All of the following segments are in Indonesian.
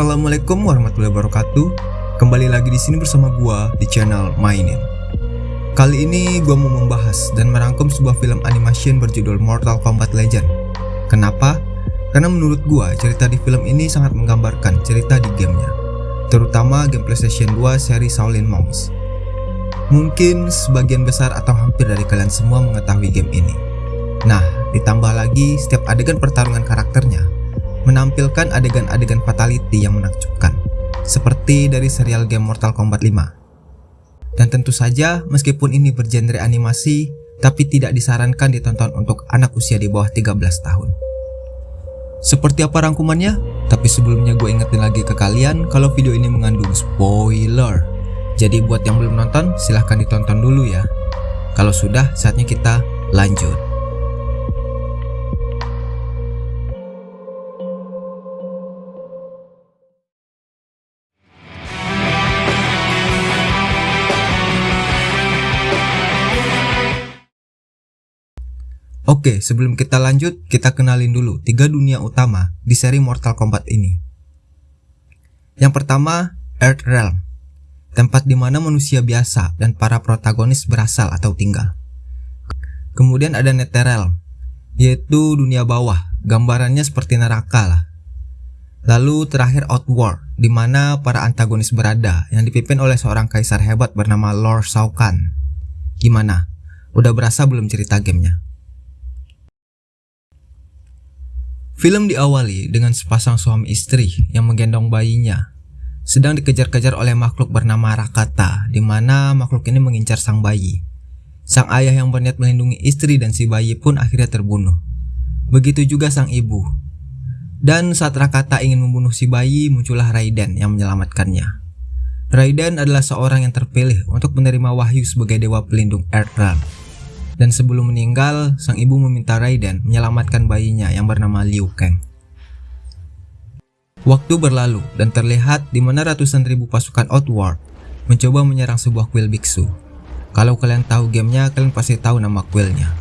Assalamualaikum warahmatullahi wabarakatuh. Kembali lagi di sini bersama gua di channel Mainin. Kali ini gua mau membahas dan merangkum sebuah film animation berjudul Mortal Kombat Legend. Kenapa? Karena menurut gua cerita di film ini sangat menggambarkan cerita di gamenya, terutama game PlayStation 2 seri Shaolin Monks. Mungkin sebagian besar atau hampir dari kalian semua mengetahui game ini. Nah, ditambah lagi setiap adegan pertarungan karakternya menampilkan adegan-adegan fatality yang menakjubkan, seperti dari serial game Mortal Kombat 5. Dan tentu saja, meskipun ini bergenre animasi, tapi tidak disarankan ditonton untuk anak usia di bawah 13 tahun. Seperti apa rangkumannya? Tapi sebelumnya gue ingetin lagi ke kalian kalau video ini mengandung spoiler. Jadi buat yang belum nonton, silahkan ditonton dulu ya. Kalau sudah, saatnya kita lanjut. Oke, sebelum kita lanjut, kita kenalin dulu tiga dunia utama di seri Mortal Kombat ini. Yang pertama, Earth Realm, tempat di mana manusia biasa dan para protagonis berasal atau tinggal. Kemudian ada Netherrealm, yaitu dunia bawah, gambarannya seperti neraka lah. Lalu terakhir Outworld, di mana para antagonis berada yang dipimpin oleh seorang kaisar hebat bernama Lord Shao Kahn. Gimana? Udah berasa belum cerita gamenya? Film diawali dengan sepasang suami istri yang menggendong bayinya, sedang dikejar-kejar oleh makhluk bernama Rakata, di mana makhluk ini mengincar sang bayi. Sang ayah yang berniat melindungi istri dan si bayi pun akhirnya terbunuh. Begitu juga sang ibu. Dan saat Rakata ingin membunuh si bayi, muncullah Raiden yang menyelamatkannya. Raiden adalah seorang yang terpilih untuk menerima wahyu sebagai dewa pelindung Earthrealm dan sebelum meninggal, sang ibu meminta Raiden menyelamatkan bayinya yang bernama Liu Kang. Waktu berlalu dan terlihat di mana ratusan ribu pasukan Outworld mencoba menyerang sebuah kuil biksu. Kalau kalian tahu gamenya, kalian pasti tahu nama kuilnya,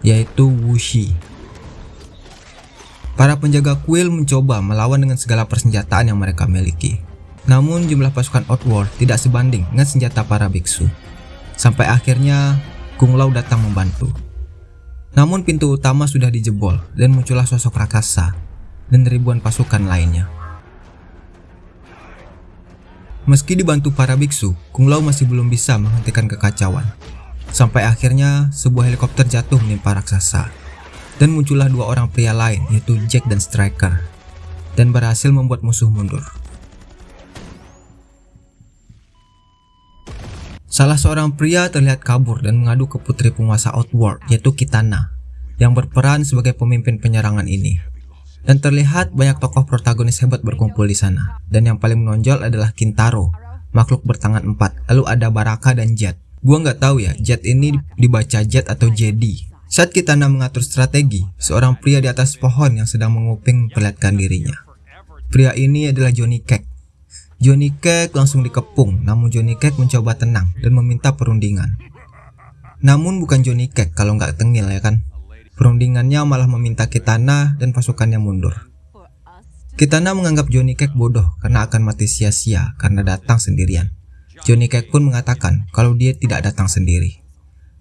yaitu Wuxi. Para penjaga kuil mencoba melawan dengan segala persenjataan yang mereka miliki. Namun jumlah pasukan Outworld tidak sebanding dengan senjata para biksu. Sampai akhirnya Kung Lao datang membantu. Namun pintu utama sudah dijebol dan muncullah sosok raksasa dan ribuan pasukan lainnya. Meski dibantu para biksu, Kung Lao masih belum bisa menghentikan kekacauan. Sampai akhirnya sebuah helikopter jatuh menimpa raksasa. Dan muncullah dua orang pria lain yaitu Jack dan Striker. Dan berhasil membuat musuh mundur. Salah seorang pria terlihat kabur dan mengadu ke putri penguasa Outworld yaitu Kitana yang berperan sebagai pemimpin penyerangan ini. Dan terlihat banyak tokoh protagonis hebat berkumpul di sana. Dan yang paling menonjol adalah Kintaro, makhluk bertangan empat. Lalu ada Baraka dan Jet. Gua nggak tahu ya, Jet ini dibaca Jet atau Jedi. Saat Kitana mengatur strategi, seorang pria di atas pohon yang sedang menguping memperlihatkan dirinya. Pria ini adalah Johnny Cage Johnny Cage langsung dikepung, namun Johnny Cage mencoba tenang dan meminta perundingan. Namun bukan Johnny Cage kalau nggak tengil ya kan. Perundingannya malah meminta Kitana dan pasukannya mundur. Kitana menganggap Johnny Cage bodoh karena akan mati sia-sia karena datang sendirian. Johnny Cage pun mengatakan kalau dia tidak datang sendiri.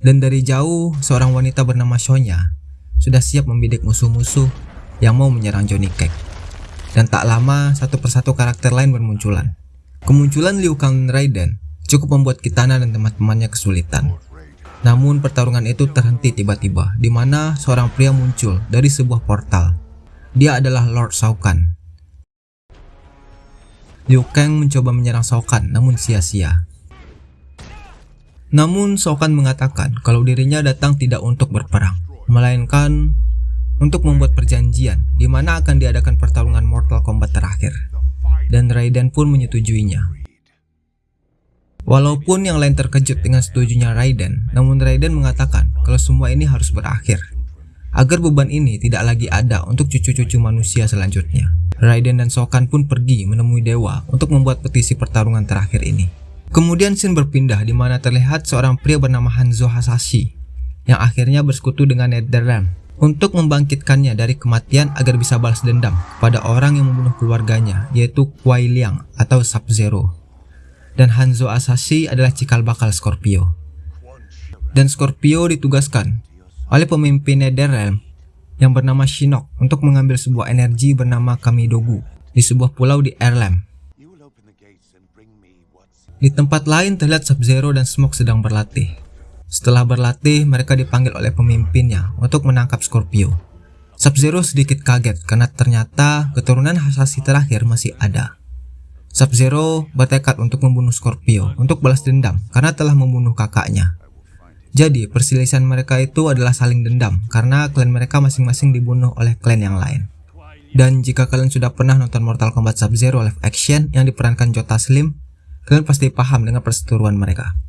Dan dari jauh, seorang wanita bernama Sonya sudah siap membidik musuh-musuh yang mau menyerang Johnny Cage dan tak lama satu persatu karakter lain bermunculan. Kemunculan Liu Kang dan Raiden cukup membuat Kitana dan teman-temannya kesulitan. Namun pertarungan itu terhenti tiba-tiba di mana seorang pria muncul dari sebuah portal. Dia adalah Lord Shao Kahn. Liu Kang mencoba menyerang Shao Kahn namun sia-sia. Namun Shao Kahn mengatakan kalau dirinya datang tidak untuk berperang, melainkan untuk membuat perjanjian di mana akan diadakan pertarungan Mortal Kombat terakhir. Dan Raiden pun menyetujuinya. Walaupun yang lain terkejut dengan setujunya Raiden, namun Raiden mengatakan kalau semua ini harus berakhir. Agar beban ini tidak lagi ada untuk cucu-cucu manusia selanjutnya. Raiden dan Sokan pun pergi menemui dewa untuk membuat petisi pertarungan terakhir ini. Kemudian scene berpindah di mana terlihat seorang pria bernama Hanzo Hasashi yang akhirnya bersekutu dengan Netherrealm untuk membangkitkannya dari kematian agar bisa balas dendam pada orang yang membunuh keluarganya yaitu Kuai Liang atau Sub-Zero. Dan Hanzo Asashi adalah cikal bakal Scorpio. Dan Scorpio ditugaskan oleh pemimpin Netherrealm yang bernama Shinnok untuk mengambil sebuah energi bernama Kamidogu di sebuah pulau di Erlem. Di tempat lain terlihat Sub-Zero dan Smoke sedang berlatih. Setelah berlatih, mereka dipanggil oleh pemimpinnya untuk menangkap Scorpio. Sub-Zero sedikit kaget karena ternyata keturunan Hasashi terakhir masih ada. Sub-Zero bertekad untuk membunuh Scorpio untuk balas dendam karena telah membunuh kakaknya. Jadi, perselisihan mereka itu adalah saling dendam karena klan mereka masing-masing dibunuh oleh klan yang lain. Dan jika kalian sudah pernah nonton Mortal Kombat Sub-Zero live action yang diperankan Jota Slim, kalian pasti paham dengan perseteruan mereka.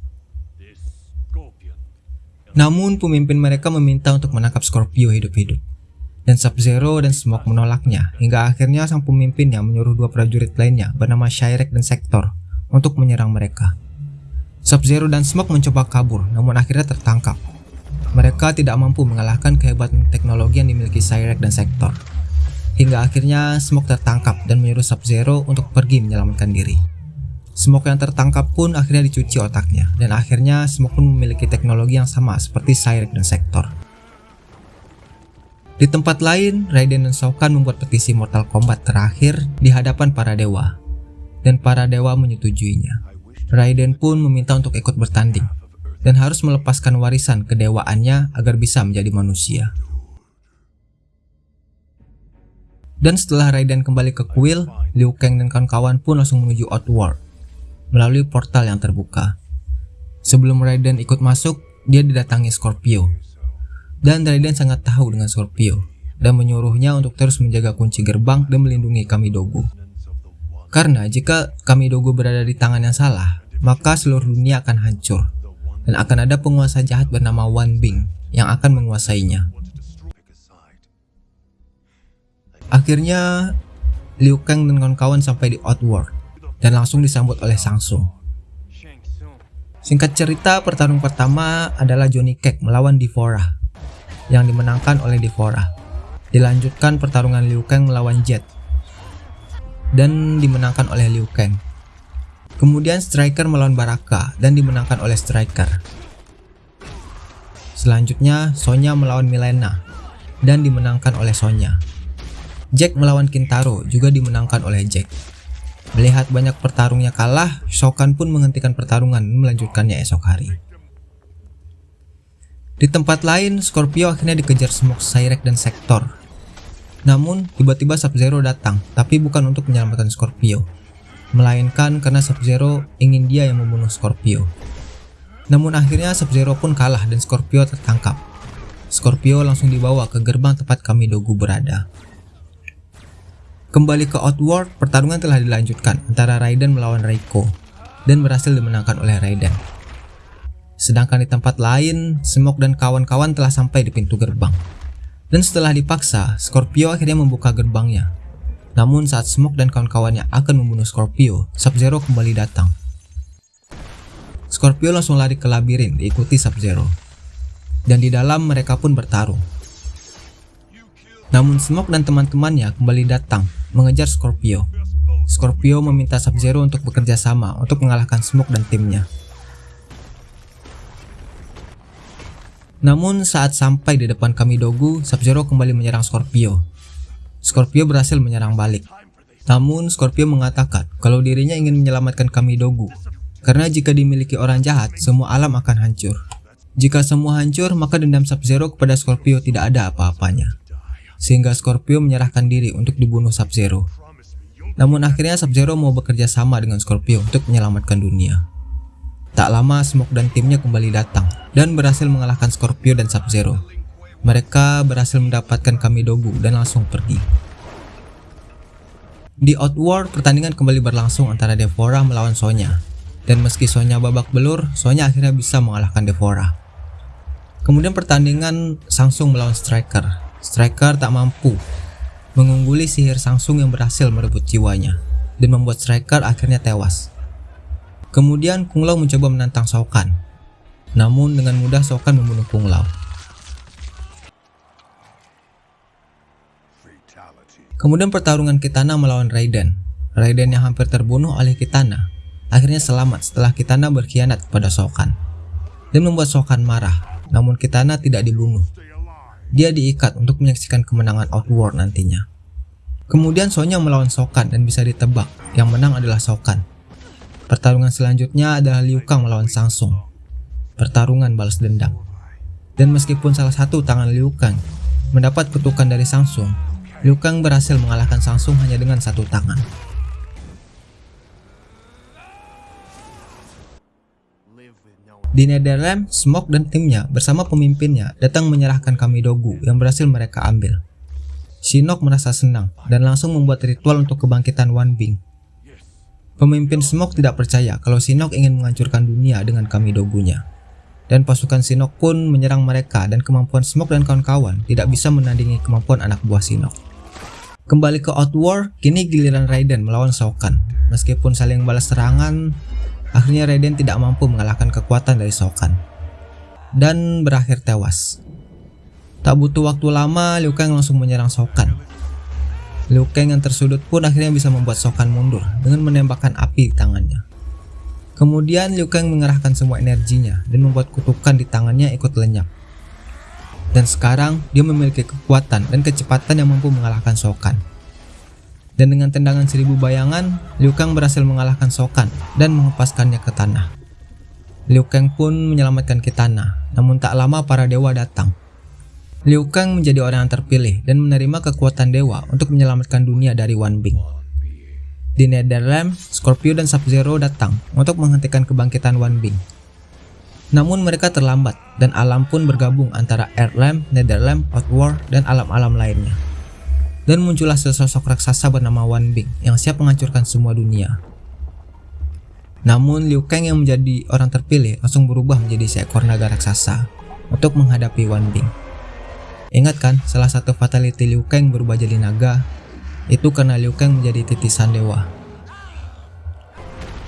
Namun pemimpin mereka meminta untuk menangkap Scorpio hidup-hidup. Dan Sub-Zero dan Smoke menolaknya, hingga akhirnya sang pemimpin yang menyuruh dua prajurit lainnya bernama Shirek dan Sektor untuk menyerang mereka. Sub-Zero dan Smoke mencoba kabur, namun akhirnya tertangkap. Mereka tidak mampu mengalahkan kehebatan teknologi yang dimiliki Shirek dan Sektor. Hingga akhirnya Smoke tertangkap dan menyuruh Sub-Zero untuk pergi menyelamatkan diri. Smoke yang tertangkap pun akhirnya dicuci otaknya, dan akhirnya Smoke pun memiliki teknologi yang sama seperti Cyrek dan Sektor. Di tempat lain, Raiden dan Shao Kahn membuat petisi Mortal Kombat terakhir di hadapan para dewa, dan para dewa menyetujuinya. Raiden pun meminta untuk ikut bertanding, dan harus melepaskan warisan kedewaannya agar bisa menjadi manusia. Dan setelah Raiden kembali ke kuil, Liu Kang dan kawan-kawan pun langsung menuju Outworld melalui portal yang terbuka. Sebelum Raiden ikut masuk, dia didatangi Scorpio. Dan Raiden sangat tahu dengan Scorpio dan menyuruhnya untuk terus menjaga kunci gerbang dan melindungi Kamidogu. Karena jika Kamidogu berada di tangan yang salah, maka seluruh dunia akan hancur dan akan ada penguasa jahat bernama Wan Bing yang akan menguasainya. Akhirnya, Liu Kang dan kawan-kawan sampai di Outworld dan langsung disambut oleh Samsung. Singkat cerita, pertarungan pertama adalah Johnny Cage melawan Divora yang dimenangkan oleh Divora. Dilanjutkan pertarungan Liu Kang melawan Jet dan dimenangkan oleh Liu Kang. Kemudian Striker melawan Baraka dan dimenangkan oleh Striker. Selanjutnya Sonya melawan Milena dan dimenangkan oleh Sonya. Jack melawan Kintaro juga dimenangkan oleh Jack. Melihat banyak pertarungnya kalah, Shokan pun menghentikan pertarungan melanjutkannya esok hari. Di tempat lain, Scorpio akhirnya dikejar Smoke, Cyrek, dan Sektor. Namun, tiba-tiba Sub-Zero datang, tapi bukan untuk menyelamatkan Scorpio, melainkan karena Sub-Zero ingin dia yang membunuh Scorpio. Namun akhirnya Sub-Zero pun kalah dan Scorpio tertangkap. Scorpio langsung dibawa ke gerbang tempat Kamidogu berada. Kembali ke Outworld, pertarungan telah dilanjutkan antara Raiden melawan Reiko dan berhasil dimenangkan oleh Raiden. Sedangkan di tempat lain, Smoke dan kawan-kawan telah sampai di pintu gerbang. Dan setelah dipaksa, Scorpio akhirnya membuka gerbangnya. Namun saat Smoke dan kawan-kawannya akan membunuh Scorpio, Sub-Zero kembali datang. Scorpio langsung lari ke labirin diikuti Sub-Zero. Dan di dalam mereka pun bertarung. Namun Smoke dan teman-temannya kembali datang mengejar Scorpio. Scorpio meminta Sub-Zero untuk bekerja sama untuk mengalahkan Smoke dan timnya. Namun saat sampai di depan Kamidogu, Sub-Zero kembali menyerang Scorpio. Scorpio berhasil menyerang balik. Namun Scorpio mengatakan kalau dirinya ingin menyelamatkan Kamidogu. Karena jika dimiliki orang jahat, semua alam akan hancur. Jika semua hancur, maka dendam Sub-Zero kepada Scorpio tidak ada apa-apanya sehingga Scorpio menyerahkan diri untuk dibunuh Sub-Zero. Namun akhirnya Sub-Zero mau bekerja sama dengan Scorpio untuk menyelamatkan dunia. Tak lama Smoke dan timnya kembali datang dan berhasil mengalahkan Scorpio dan Sub-Zero. Mereka berhasil mendapatkan Kamidogu dan langsung pergi. Di Outworld, pertandingan kembali berlangsung antara Devora melawan Sonya. Dan meski Sonya babak belur, Sonya akhirnya bisa mengalahkan Devora. Kemudian pertandingan Samsung melawan Striker Striker tak mampu mengungguli sihir Samsung yang berhasil merebut jiwanya dan membuat Striker akhirnya tewas. Kemudian Kung Lao mencoba menantang Shao Namun dengan mudah Shao membunuh Kung Lao. Kemudian pertarungan Kitana melawan Raiden. Raiden yang hampir terbunuh oleh Kitana akhirnya selamat setelah Kitana berkhianat kepada Sokan dan membuat Sokan marah. Namun Kitana tidak dibunuh. Dia diikat untuk menyaksikan kemenangan Outworld nantinya. Kemudian Sonya melawan Sokan dan bisa ditebak, yang menang adalah Sokan. Pertarungan selanjutnya adalah Liu Kang melawan Samsung. Pertarungan balas dendam. Dan meskipun salah satu tangan Liu Kang mendapat kutukan dari Samsung, Liu Kang berhasil mengalahkan Samsung hanya dengan satu tangan. Di Netherlands, Smoke dan timnya bersama pemimpinnya datang menyerahkan Kamidogu yang berhasil mereka ambil. Shinnok merasa senang dan langsung membuat ritual untuk kebangkitan Wan Bing. Pemimpin Smoke tidak percaya kalau Shinnok ingin menghancurkan dunia dengan Kamidogunya. Dan pasukan Shinnok pun menyerang mereka dan kemampuan Smoke dan kawan-kawan tidak bisa menandingi kemampuan anak buah Shinnok. Kembali ke Outwar, kini giliran Raiden melawan Shao Kahn. Meskipun saling balas serangan, Akhirnya Raiden tidak mampu mengalahkan kekuatan dari Sokan dan berakhir tewas. Tak butuh waktu lama, Liu Kang langsung menyerang Sokan. Liu Kang yang tersudut pun akhirnya bisa membuat Sokan mundur dengan menembakkan api di tangannya. Kemudian Liu Kang mengerahkan semua energinya dan membuat kutukan di tangannya ikut lenyap. Dan sekarang dia memiliki kekuatan dan kecepatan yang mampu mengalahkan Sokan dan dengan tendangan seribu bayangan, Liu Kang berhasil mengalahkan Sokan dan menghempaskannya ke tanah. Liu Kang pun menyelamatkan Kitana, namun tak lama para dewa datang. Liu Kang menjadi orang yang terpilih dan menerima kekuatan dewa untuk menyelamatkan dunia dari Wan Bing. Di Netherlands, Scorpio dan Sub-Zero datang untuk menghentikan kebangkitan Wan Bing. Namun mereka terlambat dan alam pun bergabung antara Earthlam, Netherlam, Outworld, dan alam-alam lainnya dan muncullah sesosok raksasa bernama Wan Bing yang siap menghancurkan semua dunia. Namun Liu Kang yang menjadi orang terpilih langsung berubah menjadi seekor naga raksasa untuk menghadapi Wan Bing. Ingat kan salah satu fatality Liu Kang berubah jadi naga itu karena Liu Kang menjadi titisan dewa.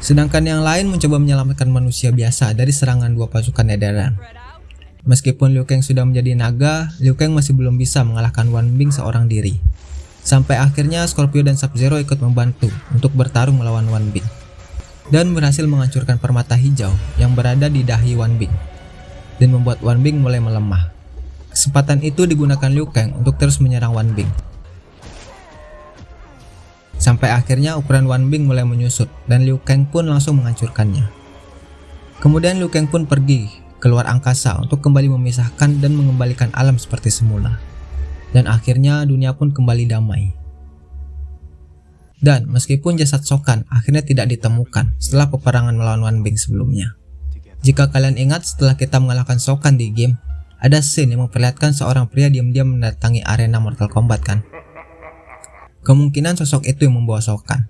Sedangkan yang lain mencoba menyelamatkan manusia biasa dari serangan dua pasukan edaran. Meskipun Liu Kang sudah menjadi naga, Liu Kang masih belum bisa mengalahkan Wan Bing seorang diri. Sampai akhirnya Scorpio dan Sub-Zero ikut membantu untuk bertarung melawan Wan Bing dan berhasil menghancurkan permata hijau yang berada di dahi Wan Bing dan membuat Wan Bing mulai melemah. Kesempatan itu digunakan Liu Kang untuk terus menyerang Wan Bing. Sampai akhirnya ukuran Wan Bing mulai menyusut dan Liu Kang pun langsung menghancurkannya. Kemudian Liu Kang pun pergi keluar angkasa untuk kembali memisahkan dan mengembalikan alam seperti semula dan akhirnya dunia pun kembali damai. Dan meskipun jasad Sokan akhirnya tidak ditemukan setelah peperangan melawan Wan Bing sebelumnya. Jika kalian ingat setelah kita mengalahkan Sokan di game, ada scene yang memperlihatkan seorang pria diam-diam mendatangi arena Mortal Kombat kan? Kemungkinan sosok itu yang membawa Sokan.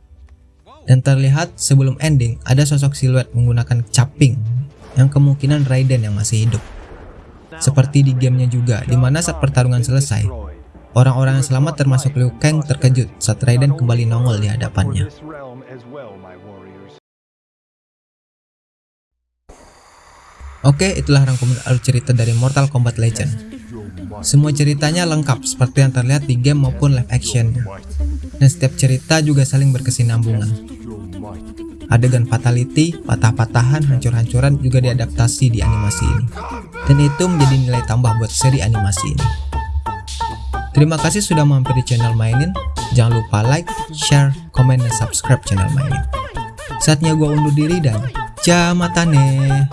Dan terlihat sebelum ending ada sosok siluet menggunakan caping yang kemungkinan Raiden yang masih hidup. Seperti di gamenya juga, di mana saat pertarungan selesai, Orang-orang yang selamat termasuk Liu Kang terkejut saat Raiden kembali nongol di hadapannya. Oke, itulah rangkuman alur cerita dari Mortal Kombat Legend. Semua ceritanya lengkap seperti yang terlihat di game maupun live action. Dan setiap cerita juga saling berkesinambungan. Adegan fatality, patah-patahan, hancur-hancuran juga diadaptasi di animasi ini. Dan itu menjadi nilai tambah buat seri animasi ini. Terima kasih sudah mampir di channel Mainin. Jangan lupa like, share, komen, dan subscribe channel Mainin. Saatnya gue undur diri dan jamatane.